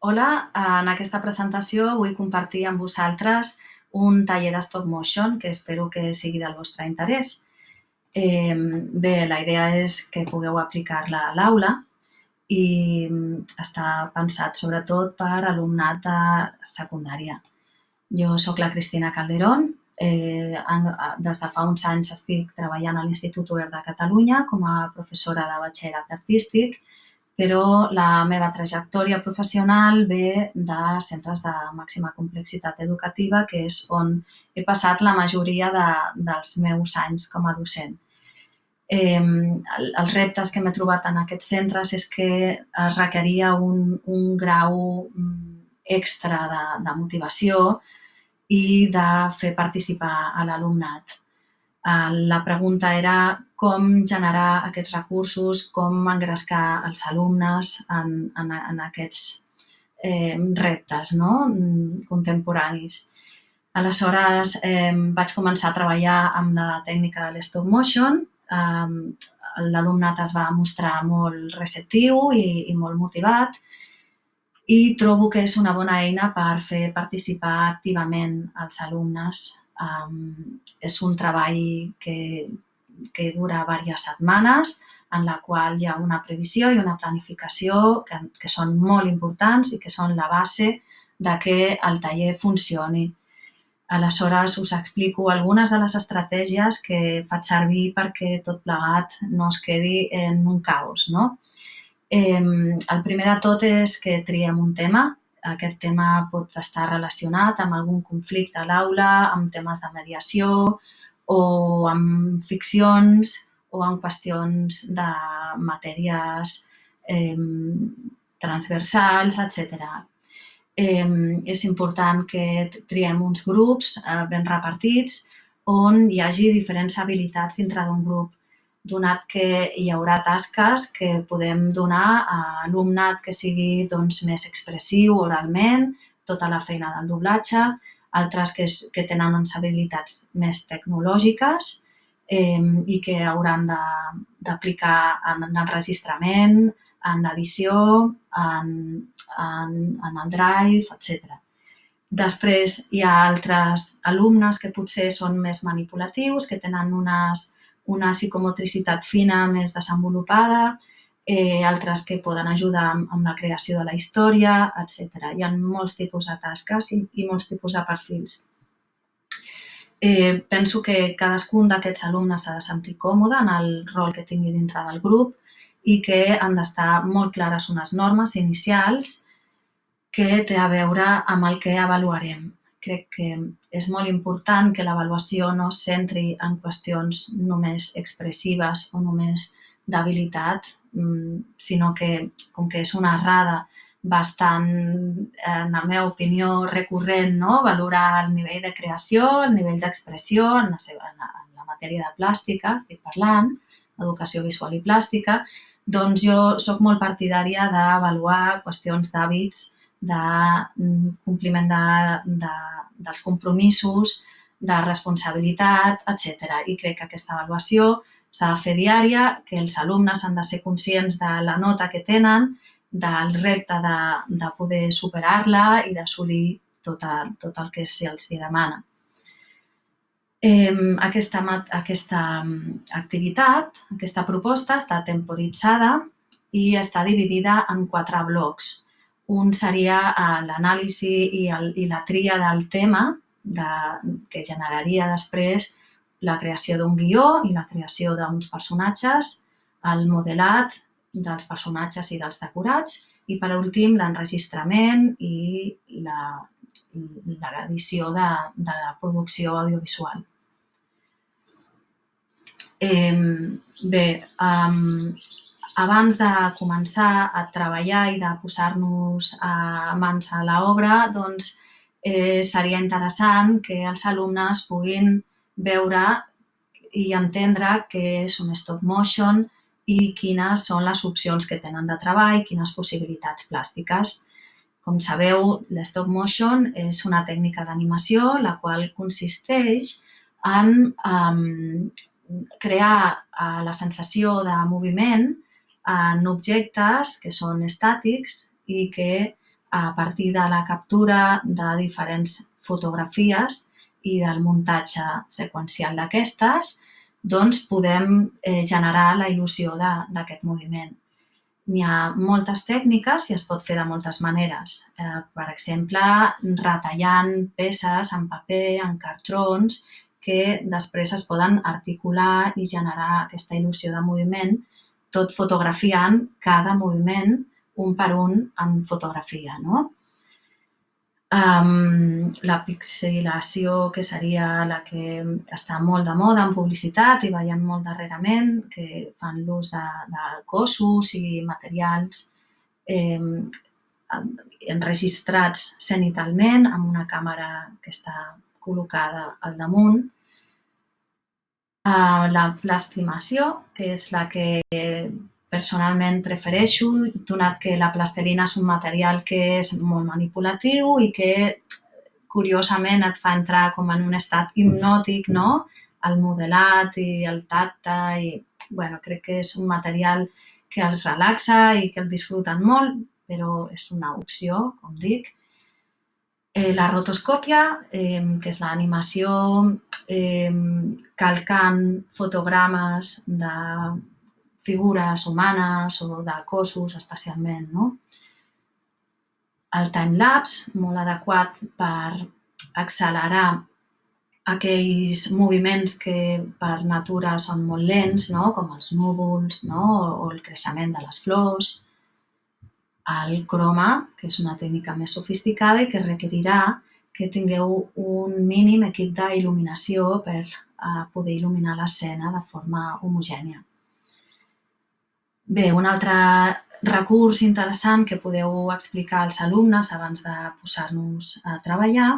Hola, en aquesta presentació vull compartir amb vosaltres un taller de stop motion que espero que sigui del vostre interès. Bé, la idea és que pugueu aplicar-la a l'aula i està pensat sobretot per alumnat de secundària. Jo sóc la Cristina Calderón, eh, des de fa uns anys estic treballant a l'Institut Obert de Catalunya com a professora de batxillerat artístic però la meva trajectòria professional ve de centres de màxima complexitat educativa, que és on he passat la majoria de, dels meus anys com a docent. Eh, els reptes que m'he trobat en aquests centres és que es requeria un, un grau mm, extra de, de motivació i de fer participar a l'alumnat. Eh, la pregunta era com generar aquests recursos, com engrescar els alumnes en, en, en aquests eh, reptes no? contemporanis. Aleshores, eh, vaig començar a treballar amb la tècnica de l'stop motion. Eh, L'alumnat es va mostrar molt receptiu i, i molt motivat i trobo que és una bona eina per fer participar activament els alumnes Um, és un treball que, que dura diverses setmanes, en la qual hi ha una previsió i una planificació que, que són molt importants i que són la base de que el taller funcioni. Aleshores, us explico algunes de les estratègies que faig servir perquè tot plegat no es quedi en un caos. No? Eh, el primer de tot és que triem un tema, aquest tema pot estar relacionat amb algun conflicte a l'aula, amb temes de mediació o amb ficcions o amb qüestions de matèries eh, transversals, etc. Eh, és important que triem uns grups eh, ben repartits on hi hagi diferents habilitats dintre d'un grup donat que hi haurà tasques que podem donar a alumnat que sigui doncs, més expressiu oralment, tota la feina del doblatge, altres que, és, que tenen unes habilitats més tecnològiques eh, i que hauran d'aplicar en, en enregistrament, en l'edició, en, en, en el drive, etc. Després hi ha altres alumnes que potser són més manipulatius, que tenen unes una psicomotricitat fina més desenvolupada, eh, altres que poden ajudar amb, amb la creació de la història, etc. Hi ha molts tipus de tasques i, i molts tipus de perfils. Eh, penso que cadascun d'aquests alumnes s'ha de sentir còmode en el rol que tingui dintre del grup i que han d'estar molt clares unes normes inicials que té a veure amb el que avaluarem crec que és molt important que l'avaluació no es centri en qüestions només expressives o només d'habilitat, mm, sinó que, com que és una errada bastant, en la meva opinió, recurrent, no? valorar el nivell de creació, el nivell d'expressió en, la en, la, en la matèria de plàstica, estic parlant, educació visual i plàstica, doncs jo sóc molt partidària d'avaluar qüestions d'hàbits de mm, compliment de, de, dels compromisos, de responsabilitat, etc. I crec que aquesta avaluació s'ha de fer diària, que els alumnes han de ser conscients de la nota que tenen, del repte de, de poder superar-la i d'assolir tot, tot el que se'ls demana. Aquesta, aquesta mm, activitat, aquesta proposta està temporitzada i està dividida en quatre blocs. Un seria eh, l'anàlisi i, el, i la tria del tema de, que generaria després la creació d'un guió i la creació d'uns personatges, el modelat dels personatges i dels decorats i, per últim, l'enregistrament i l'edició de, de la producció audiovisual. Eh, bé, um, abans de començar a treballar i de posar-nos a mans a l'obra, doncs eh, seria interessant que els alumnes puguin veure i entendre què és un stop motion i quines són les opcions que tenen de treball, quines possibilitats plàstiques. Com sabeu, l'stop motion és una tècnica d'animació la qual consisteix en um, crear uh, la sensació de moviment en objectes que són estàtics i que a partir de la captura de diferents fotografies i del muntatge seqüencial d'aquestes, doncs podem eh, generar la il·lusió d'aquest moviment. N'hi ha moltes tècniques i es pot fer de moltes maneres. Eh, per exemple, retallant peces en paper, en cartrons, que després es poden articular i generar aquesta il·lusió de moviment, tot fotografiant cada moviment un per un en fotografia. No? Um, la pixelació, que seria la que està molt de moda en publicitat i veiem molt darrerament, que fan l'ús de, de cossos i materials eh, enregistrats cenitalment amb una càmera que està col·locada al damunt. La plastimació, que és la que personalment prefereixo, donat que la plastelina és un material que és molt manipulatiu i que curiosament et fa entrar com en un estat hipnòtic, no? El modelat i el tacte i, bueno, crec que és un material que els relaxa i que el disfruten molt, però és una opció, com dic. Eh, la rotoscòpia, eh, que és l'animació eh, calcant fotogrames de figures humanes o de cossos especialment. No? El timelapse, molt adequat per accelerar aquells moviments que per natura són molt lents, no? com els núvols no? o el creixement de les flors. El croma, que és una tècnica més sofisticada i que requerirà que tingueu un mínim equip d'il·luminació per eh, poder il·luminar l'escena de forma homogènia. Bé, un altre recurs interessant que podeu explicar als alumnes abans de posar-nos a treballar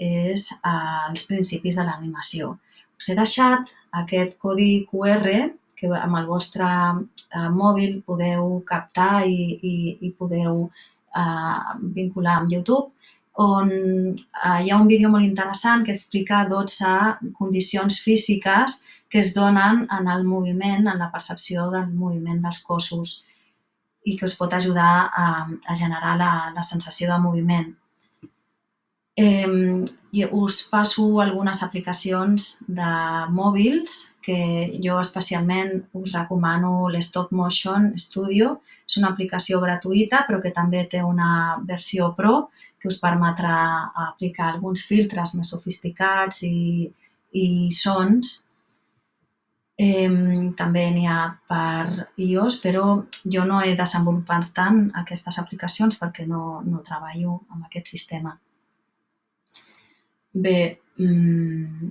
és eh, els principis de l'animació. Us he deixat aquest codi QR que amb el vostre eh, mòbil podeu captar i, i, i podeu eh, vincular amb YouTube, on eh, hi ha un vídeo molt interessant que explica 12 condicions físiques que es donen en el moviment, en la percepció del moviment dels cossos i que us pot ajudar a, a generar la, la sensació de moviment. Eh, us passo algunes aplicacions de mòbils que jo especialment us recomano l'Stop Motion Studio. És una aplicació gratuïta però que també té una versió Pro que us permetrà aplicar alguns filtres més sofisticats i, i sons Eh, també n'hi ha per iOS, però jo no he desenvolupat tant aquestes aplicacions perquè no, no treballo amb aquest sistema. Bé, mm,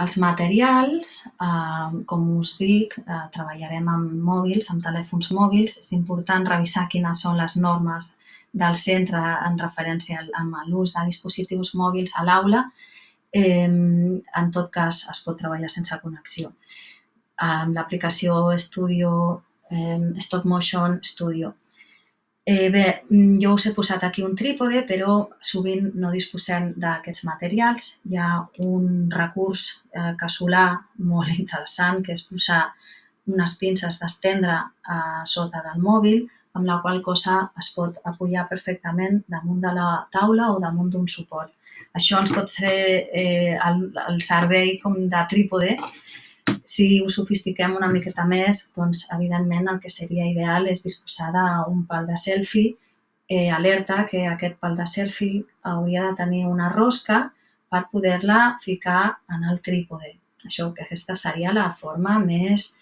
els materials, eh, com us dic, eh, treballarem amb mòbils, amb telèfons mòbils. És important revisar quines són les normes del centre en referència amb l'ús de dispositius mòbils a l'aula. Eh, en tot cas, es pot treballar sense connexió amb l'aplicació Studio, eh, Stop Motion Studio. Eh, bé, jo us he posat aquí un trípode, però sovint no disposem d'aquests materials. Hi ha un recurs eh, casolà molt interessant, que és posar unes pinces d'estendre a sota del mòbil, amb la qual cosa es pot apoyar perfectament damunt de la taula o damunt d'un suport. Això ens pot ser eh, el, el servei com de trípode si ho sofistiquem una miqueta més, doncs, evidentment, el que seria ideal és disposar d'un pal de selfie eh, alerta que aquest pal de selfie hauria de tenir una rosca per poder-la ficar en el trípode. Això, que aquesta seria la forma més,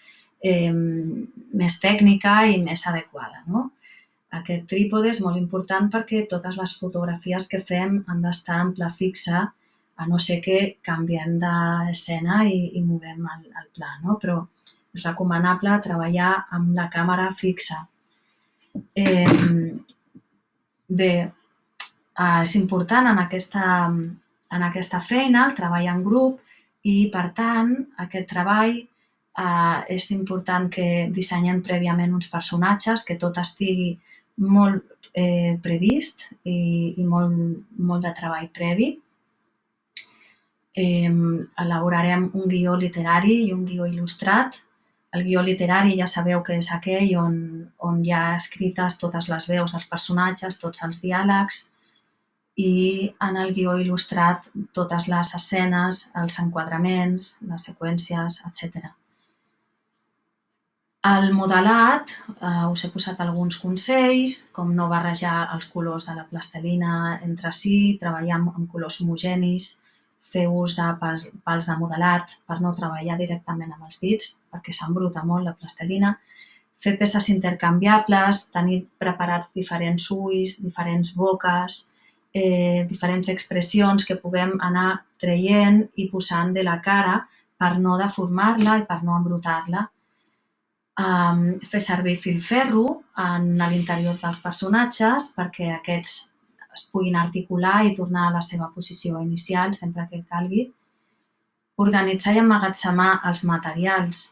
eh, més tècnica i més adequada. No? Aquest trípode és molt important perquè totes les fotografies que fem han d'estar en pla fixa a no ser que canviem d'escena i, i movem el, el pla, no? però és recomanable treballar amb la càmera fixa. Eh, bé, és important en aquesta, en aquesta feina el treball en grup i, per tant, aquest treball eh, és important que dissenyem prèviament uns personatges, que tot estigui molt eh, previst i, i molt, molt de treball previ eh, elaborarem un guió literari i un guió il·lustrat El guió literari ja sabeu que és aquell on, on hi ha escrites totes les veus dels personatges, tots els diàlegs, i en el guió il·lustrat totes les escenes, els enquadraments, les seqüències, etc. Al modelat eh, us he posat alguns consells, com no barrejar els colors de la plastelina entre si, treballar amb, amb colors homogenis, fer ús de pals, pals de modelat per no treballar directament amb els dits, perquè s'embruta molt la plastelina, fer peces intercanviables, tenir preparats diferents ulls, diferents boques, eh, diferents expressions que puguem anar traient i posant de la cara per no deformar-la i per no embrutar-la. Um, fer servir filferro en l'interior dels personatges perquè aquests es puguin articular i tornar a la seva posició inicial sempre que calgui. Organitzar i emmagatzemar els materials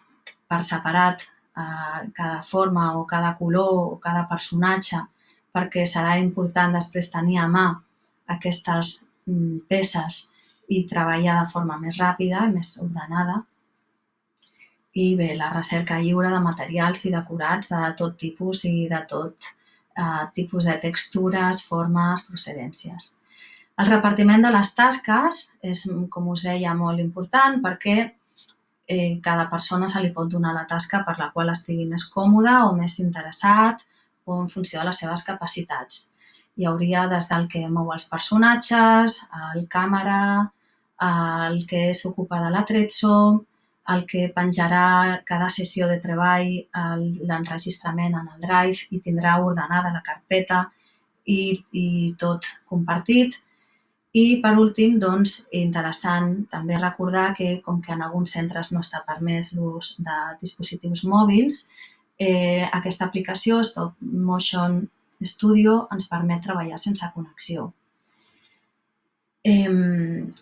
per separat, eh, cada forma o cada color o cada personatge, perquè serà important després tenir a mà aquestes mm, peces i treballar de forma més ràpida i més ordenada. I bé, la recerca lliure de materials i decorats de tot tipus i de tot eh, tipus de textures, formes, procedències. El repartiment de les tasques és, com us deia, molt important perquè eh, cada persona se li pot donar la tasca per la qual estigui més còmode o més interessat o en funció de les seves capacitats. Hi hauria des del que mou els personatges, el càmera, el que s'ocupa de l'atrezzo, el que penjarà cada sessió de treball l'enregistrament en el Drive i tindrà ordenada la carpeta i, i tot compartit. I, per últim, doncs, interessant també recordar que, com que en alguns centres no està permès l'ús de dispositius mòbils, eh, aquesta aplicació, Stop Motion Studio, ens permet treballar sense connexió. Eh,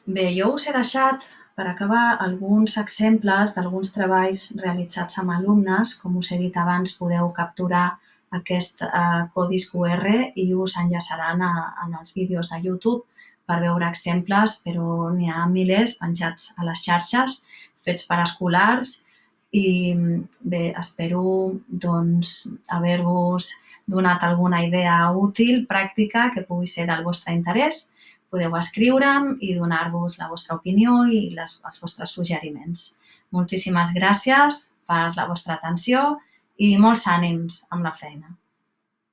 bé, jo us he deixat per acabar, alguns exemples d'alguns treballs realitzats amb alumnes. Com us he dit abans, podeu capturar aquest eh, codis QR i us enllaçaran a, en els vídeos de YouTube per veure exemples, però n'hi ha milers penjats a les xarxes, fets per escolars i bé, espero doncs, haver-vos donat alguna idea útil, pràctica, que pugui ser del vostre interès podeu escriure'm i donar-vos la vostra opinió i les, els vostres suggeriments. Moltíssimes gràcies per la vostra atenció i molts ànims amb la feina.